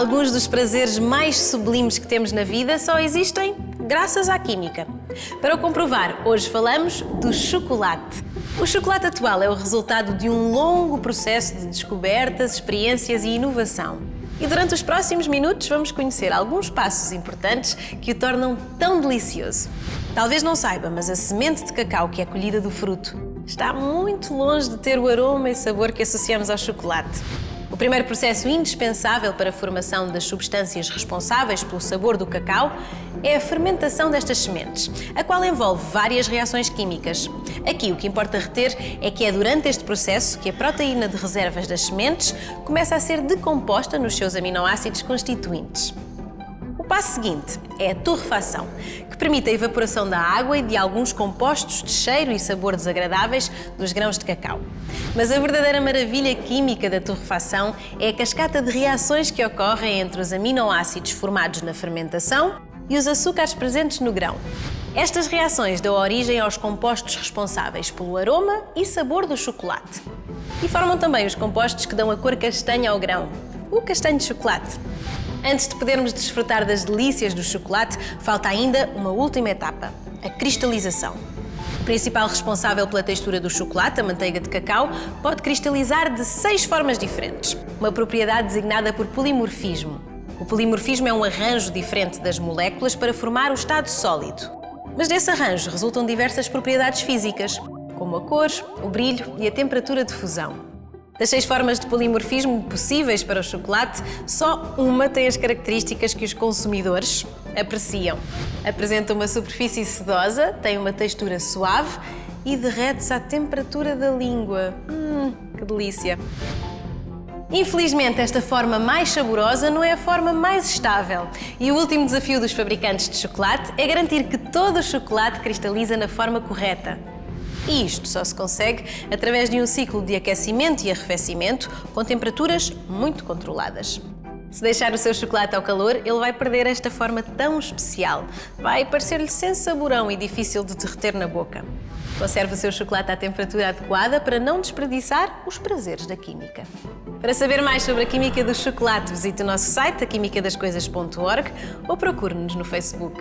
Alguns dos prazeres mais sublimes que temos na vida só existem graças à química. Para o comprovar, hoje falamos do chocolate. O chocolate atual é o resultado de um longo processo de descobertas, experiências e inovação. E durante os próximos minutos vamos conhecer alguns passos importantes que o tornam tão delicioso. Talvez não saiba, mas a semente de cacau que é colhida do fruto está muito longe de ter o aroma e sabor que associamos ao chocolate. O primeiro processo indispensável para a formação das substâncias responsáveis pelo sabor do cacau é a fermentação destas sementes, a qual envolve várias reações químicas. Aqui o que importa reter é que é durante este processo que a proteína de reservas das sementes começa a ser decomposta nos seus aminoácidos constituintes. Passo seguinte é a torrefação, que permite a evaporação da água e de alguns compostos de cheiro e sabor desagradáveis dos grãos de cacau. Mas a verdadeira maravilha química da torrefação é a cascata de reações que ocorrem entre os aminoácidos formados na fermentação e os açúcares presentes no grão. Estas reações dão origem aos compostos responsáveis pelo aroma e sabor do chocolate. E formam também os compostos que dão a cor castanha ao grão, o castanho de chocolate. Antes de podermos desfrutar das delícias do chocolate, falta ainda uma última etapa, a cristalização. O principal responsável pela textura do chocolate, a manteiga de cacau, pode cristalizar de seis formas diferentes, uma propriedade designada por polimorfismo. O polimorfismo é um arranjo diferente das moléculas para formar o estado sólido. Mas desse arranjo resultam diversas propriedades físicas, como a cor, o brilho e a temperatura de fusão. Das seis formas de polimorfismo possíveis para o chocolate, só uma tem as características que os consumidores apreciam. Apresenta uma superfície sedosa, tem uma textura suave e derrete-se à temperatura da língua. Hum, que delícia! Infelizmente, esta forma mais saborosa não é a forma mais estável. E o último desafio dos fabricantes de chocolate é garantir que todo o chocolate cristaliza na forma correta. E isto só se consegue através de um ciclo de aquecimento e arrefecimento com temperaturas muito controladas. Se deixar o seu chocolate ao calor, ele vai perder esta forma tão especial. Vai parecer-lhe sem saborão e difícil de derreter na boca. Conserve o seu chocolate à temperatura adequada para não desperdiçar os prazeres da química. Para saber mais sobre a química do chocolate, visite o nosso site, aquimicadascoisas.org ou procure-nos no Facebook.